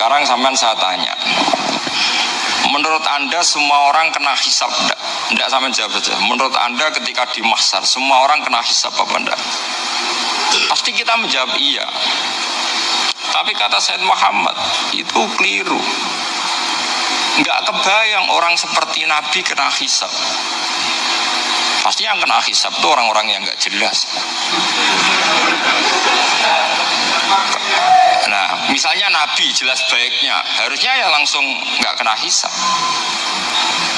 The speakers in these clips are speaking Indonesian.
Sekarang sampean saya tanya, Menurut Anda semua orang kena hisap enggak? Enggak sampai jawab saja. Menurut Anda ketika di semua orang kena hisap apa enggak? Pasti kita menjawab iya. Tapi kata Said Muhammad itu keliru. Enggak kebayang orang seperti Nabi kena hisap. Pasti yang kena hisap itu orang-orang yang enggak jelas. Misalnya Nabi jelas baiknya, harusnya ya langsung nggak kena hisap.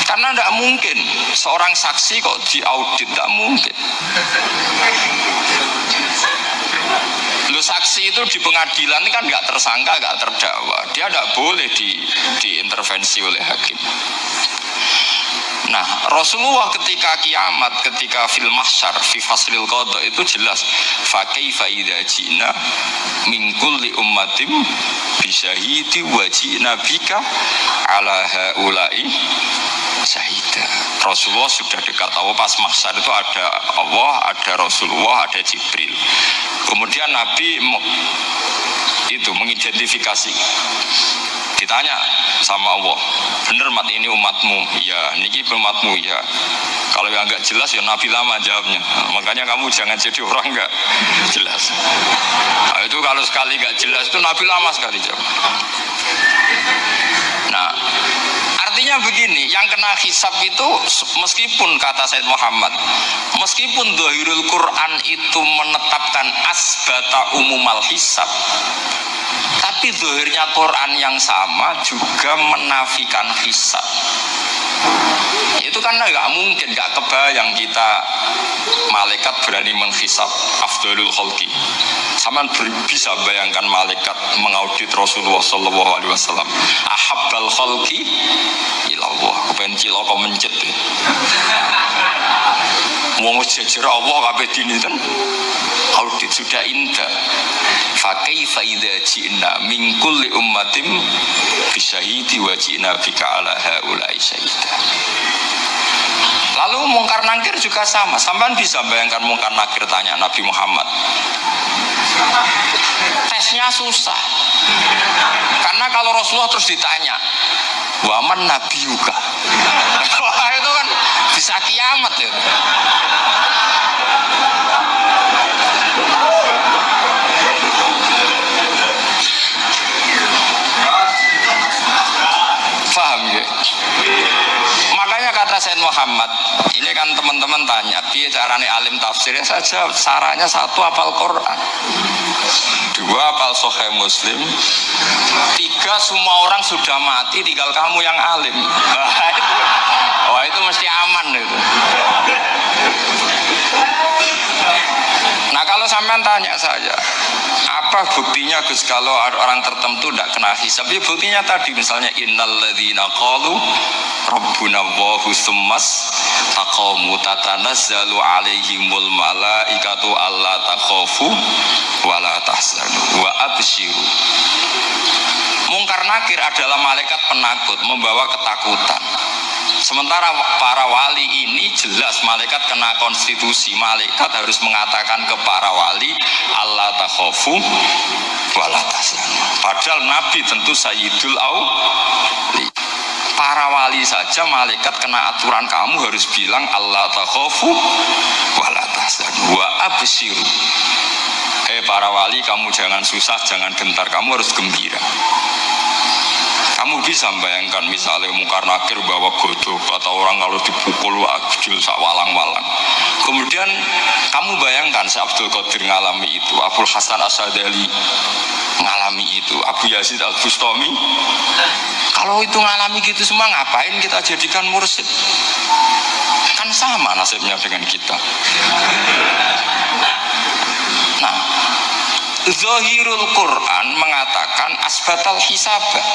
Karena tidak mungkin seorang saksi kok diaudit, tidak mungkin. Lu saksi itu di pengadilan kan nggak tersangka, nggak terdakwa. Dia tidak boleh di, diintervensi oleh hakim. Rasulullah ketika kiamat, ketika fil mahsyar, fi faslil qadha itu jelas fa kaifa idza jina min kulli ummatin bisyahidi wa jina bika ala haula'i syahida. Rasulullah sudah dekat tahu pas mahsyar itu ada Allah, ada Rasulullah, ada Jibril. Kemudian Nabi itu mengidentifikasi ditanya sama Allah bener mat ini umatmu? Ya niki umatmu ya kalau yang nggak jelas ya Nabi lama jawabnya. Makanya kamu jangan jadi orang nggak jelas. Nah, itu kalau sekali nggak jelas itu Nabi lama sekali jawab. Nah artinya begini yang kena hisab itu meskipun kata Said Muhammad meskipun dohirul Quran itu menetapkan asbata umumal hisab tapi zahirnya Quran yang sama juga menafikan hisab. Itu kan nggak mungkin, nggak kebayang kita malaikat berani menghisap afdalul khalqi. Sama bisa bayangkan malaikat mengaudit Rasulullah Sallallahu Alaihi Wasallam. Ahabbal khalqi ilallah. Kepengen ciloko mencet. Wong jejer Allah kabeh dinten audit sudah indah fa kaifa idza ji'na min kulli ummatin bisyahidi wa ji'na bika ala haula'i syahida Lalu mungkar nangkir juga sama. Sampai bisa bayangkan mungkar nakir tanya Nabi Muhammad. Tesnya susah. Karena kalau Rasulullah terus ditanya, waman Nabi. Wah itu kan bisa kiamat ya. Muhammad. Ini kan teman-teman tanya biar carane alim tafsirnya saja sarannya satu apal Quran dua apal Sahih Muslim tiga semua orang sudah mati tinggal kamu yang alim. Wah itu, wah, itu mesti aman itu nah kalau sampean tanya saja apa buktinya Gus kalau orang tertentu tidak kena hisab? Ya buktinya tadi misalnya innalladzina qalu rabbuna Allahu summas taqamu tatanazzalu alaihimul malaikatu alla takhafu wala tahzanu wa abshiru. Mungkar nakir adalah malaikat penakut membawa ketakutan Sementara para wali ini jelas malaikat kena konstitusi. Malaikat harus mengatakan ke para wali Allah takhofu. Padahal Nabi tentu sayyidul awli. Para wali saja malaikat kena aturan kamu harus bilang Allah takhofu walatasan wa. Hei para wali kamu jangan susah, jangan gentar, kamu harus gembira. Kamu bisa bayangkan misalnya mungkar nakir bawa godok atau orang kalau dipukul akjul sak walang-walang. Kemudian kamu bayangkan si Abdul Qadir ngalami itu, Abdul Hasan Asadali ngalami itu, Abu Yazid Al Bustami. Kalau itu ngalami gitu semua ngapain kita jadikan mursid? Kan sama nasibnya dengan kita. Nah, Zohirul Quran mengatakan asbatal hisabah.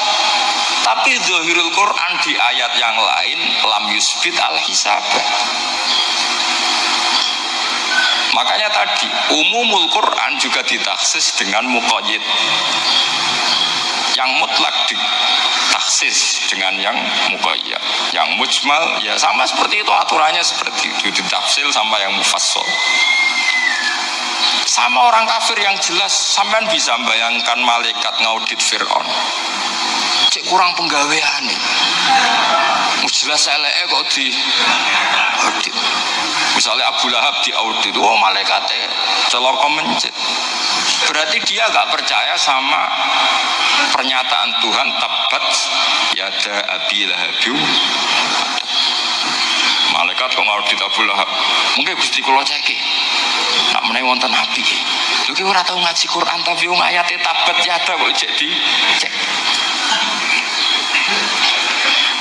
Tapi Zohirul Quran di ayat yang lain lam yusbit al hisabah. Makanya tadi umumul Quran juga ditaksis dengan muqayyid. Yang mutlak ditaksis dengan yang muqayyad. Yang mujmal ya sama seperti itu aturannya seperti itu. Ditafsil sama yang mufassal sama orang kafir yang jelas sampean bisa bayangkan malaikat ngaudit Fir'aun. Cek kurang penggawean nih jelas eleke kok di audit. Misalnya Abu Lahab di audit oh malaikatnya celok mencet. Berarti dia gak percaya sama pernyataan Tuhan tabat yada abi lahabiu malaikat kok ngaudit Abu Lahab? Mungkin gusti ceki nak menai wonten api. Lu ki ora tau ngaji Quran tapi wong ayate tabat yada kok jadi cek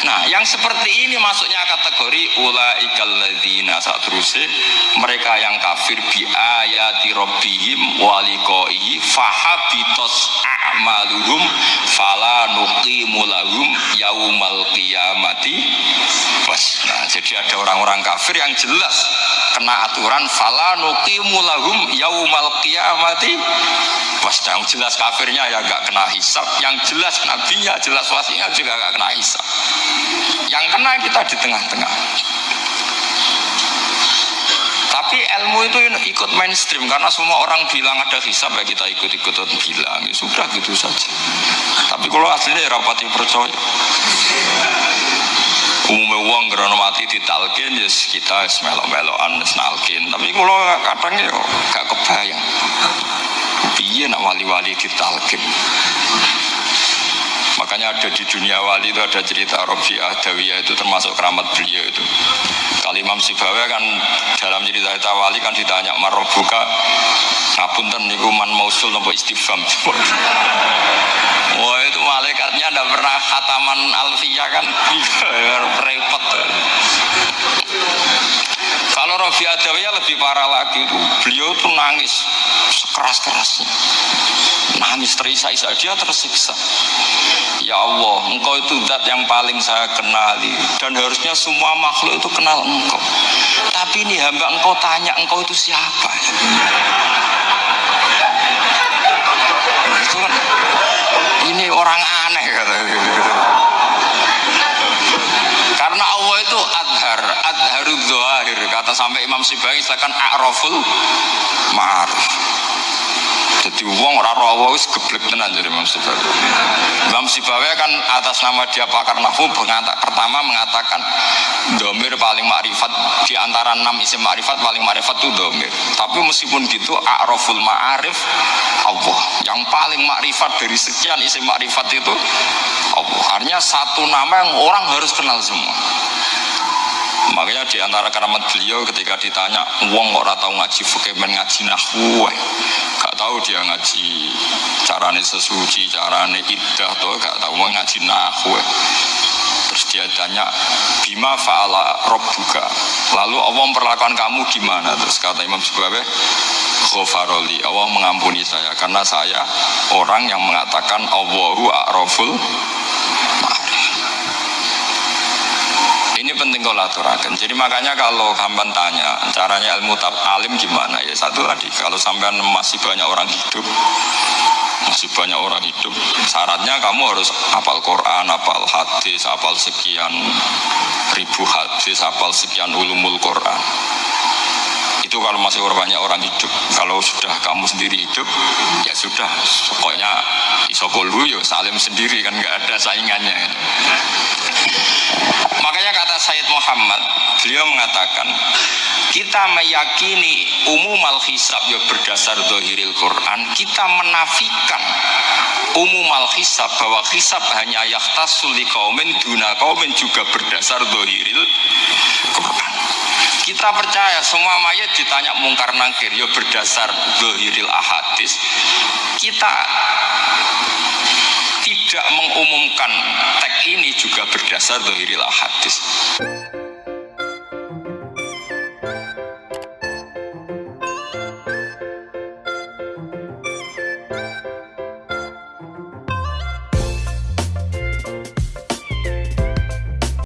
Nah, yang seperti ini masuknya kategori ula ikalladzina saat terusnya mereka yang kafir bi ayati rabbihim waliqaihi fahabitos a'maluhum fala nuqimu lahum yaumal qiyamati. Nah, jadi ada orang-orang kafir yang jelas kena aturan fala nuqimu lahum yaumal qiyamati was. Yang jelas kafirnya ya gak kena hisap, yang jelas nabinya jelas wasinya juga gak kena hisap. Yang kena kita di tengah-tengah. Tapi ilmu itu ikut mainstream karena semua orang bilang ada hisab ya kita ikut-ikut bilang ya sudah gitu saja. Tapi kalau aslinya ya rapati percaya. Umumnya uang karena mati ditalkin ya kita melok-melokan nalkin. Tapi kalau kadang ya gak kebayang. Iya nak wali-wali ditalkin. Makanya ada di dunia wali itu ada cerita Robi Adawiyah itu termasuk keramat beliau itu. Kali Imam Sibawa kan dalam cerita cerita wali kan ditanya marobuka ngapunten niku man mausul nopo istifham. Wah itu malaikatnya tidak pernah khataman alfiyah kan repot. Kalau Robi Adawiyah lebih parah lagi beliau tuh nangis sekeras-kerasnya nangis terisak-isak dia tersiksa. Ya Allah, engkau itu zat yang paling saya kenali. Dan harusnya semua makhluk itu kenal engkau. Tapi ini hamba engkau tanya engkau itu siapa? Kan Ini orang aneh kata Karena Allah itu adhar Adharud zohir Kata sampai Imam Sibai Silakan a'raful ma'arif jadi uang ora Allah wis geblek tenan jadi Imam Sibawi. Imam Sibawi kan atas nama dia pakar nahwu pertama mengatakan domir paling makrifat di antara enam isim makrifat paling makrifat itu domir. Tapi meskipun gitu a'raful ma'arif Allah. Yang paling makrifat dari sekian isim makrifat itu Allah. Artinya satu nama yang orang harus kenal semua. Makanya di antara keramat beliau ketika ditanya, "Wong ora tahu ngaji fikih men ngaji nahwu." Tahu dia ngaji carane sesuci, carane iddah tuh gak tahu mau ngaji nahwu. Terus dia tanya, "Bima fa'ala rabbuka?" Lalu Allah memperlakukan kamu gimana? Terus kata Imam Subabe, Khofaroli, Allah mengampuni saya karena saya orang yang mengatakan Allahu a'raful ini penting kalau aturakan. Jadi makanya kalau hamban tanya caranya ilmu tab alim gimana? Ya satu tadi kalau sampean masih banyak orang hidup masih banyak orang hidup syaratnya kamu harus hafal Quran, hafal hadis, hafal sekian ribu hadis, hafal sekian ulumul Quran. Itu kalau masih banyak orang hidup kalau sudah kamu sendiri hidup ya sudah. Pokoknya isokolu ya salim sendiri kan nggak ada saingannya. Makanya kata Sayyid Muhammad beliau mengatakan kita meyakini umum al hisab ya berdasar dohiril Quran kita menafikan umum al hisab bahwa hisab hanya yaktasul li kaumin duna kaumin juga berdasar dohiril Quran kita percaya semua mayat ditanya mungkar nangkir. Ya berdasar dohiril ahadis kita tidak mengumumkan teks ini juga berdasar dohiril ahadis